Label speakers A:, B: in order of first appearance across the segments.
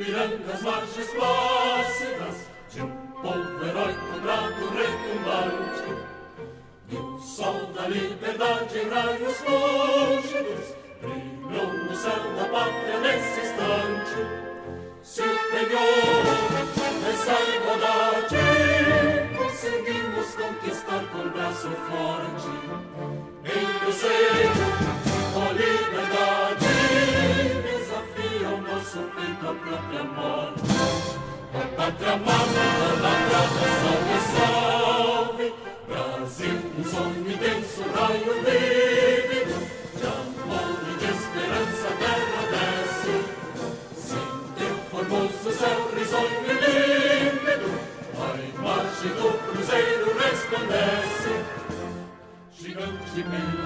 A: Ouviram do Ipiranga as margens plácidas de um povo heróico brado retumbante. E o sol da liberdade em raios lúcidos peito a própria morte. A pátria amada, idolatrada, salve, salve, Brasil, um sonho raio vívido, de amor esperança terra desce. Sem teu formoso céu risonho e límpido, a do cruzeiro resplandece. Gigante pela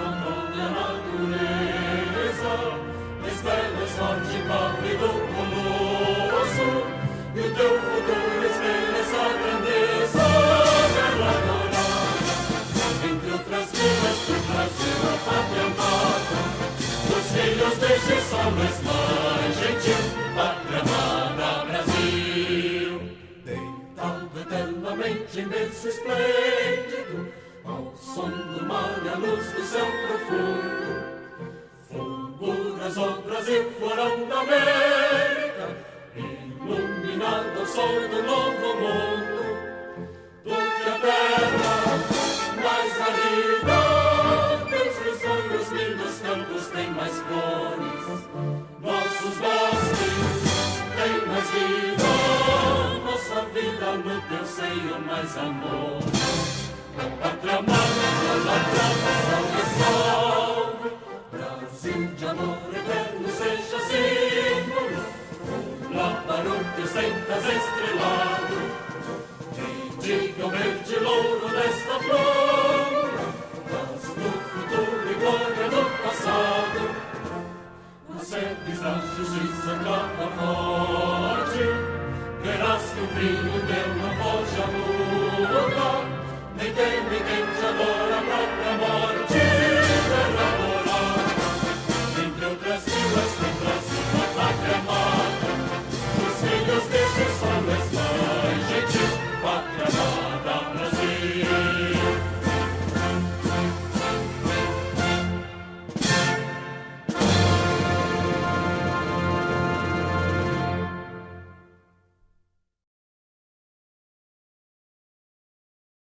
A: berço esplêndido, ao som do mar e à luz do céu profundo, fulguras o Brasil florão da América, iluminado ao sol do novo no teu seio mais amor. Pátria amada, idolatrada, salve, salve, Brasil de amor eterno seja símbolo, o labaruto sentas estrelado, e diga o verde louro desta flor, mas no futuro e glória do passado, sedes da justiça clama forte, verás que o brilho teu